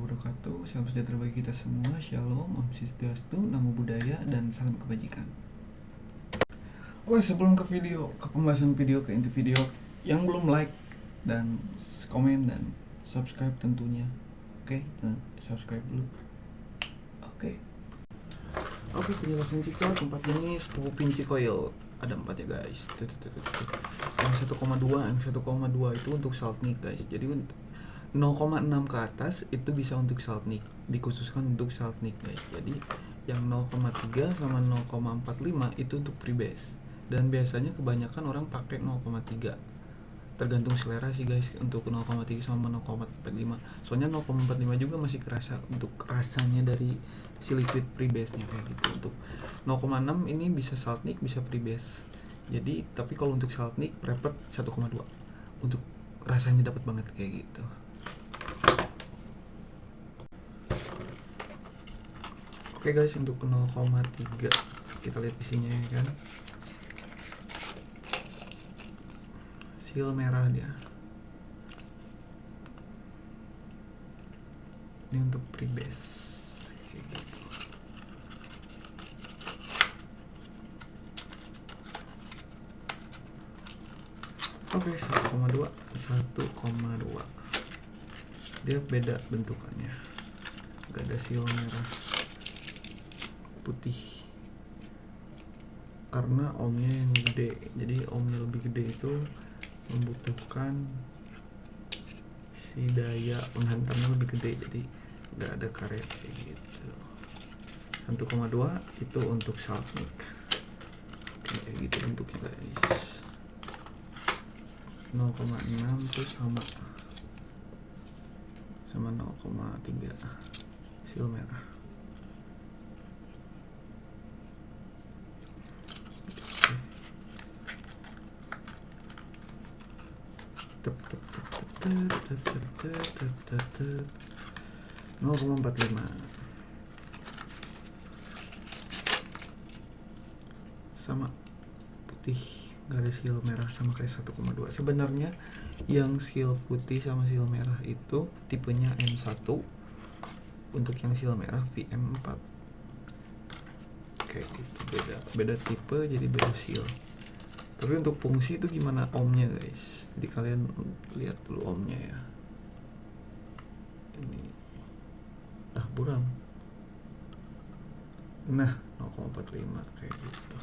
wabarakatuh. Salam sejahtera bagi kita semua. Shalom, Om Swastiastu, Namo Buddhaya, dan salam kebajikan. Oke sebelum ke video, ke pembahasan video, ke inti video Yang belum like dan komen dan subscribe tentunya. Oke, subscribe dulu. Oke. Oke penjelasan cikal tempat ini sepupu pinci coil ada empat ya guys. Yang 1,2 yang 1,2 itu untuk salt guys. Jadi 0,6 ke atas itu bisa untuk salt nick dikhususkan untuk salt nick guys. Jadi yang 0,3 sama 0,45 itu untuk freebase dan biasanya kebanyakan orang pakai 0,3 tergantung selera sih guys untuk 0,3 sama 0,45 soalnya 0,45 juga masih kerasa untuk rasanya dari si liquid freebase nya kayak gitu. Untuk 0,6 ini bisa salt nick bisa freebase jadi tapi kalau untuk salt nick prefer 1,2 untuk rasanya dapat banget kayak gitu oke guys untuk 0,3 kita lihat isinya ya kan? Seal merah dia. Ini untuk gitu Oke, okay, 1,2 1,2 Dia beda bentukannya. Gak ada seal merah Putih. Karena omnya yang gede. Jadi omnya lebih gede itu Membutuhkan Si daya penghantarnya lebih gede. Jadi gak ada karet kayak gitu. 1,2 itu untuk salt mic kayak gitu bentuknya guys. 0,6 tuh sama sama 0,3 sil merah 0,45 sama putih garis seal merah sama kayak 1,2 sebenarnya yang seal putih sama seal merah itu tipenya M1 untuk yang seal merah VM4 kayak gitu. Beda beda tipe jadi beda seal tapi untuk fungsi itu gimana omnya guys? Jadi kalian lihat dulu omnya ya. Ini. Ah buram. Nah 0,45 kayak gitu.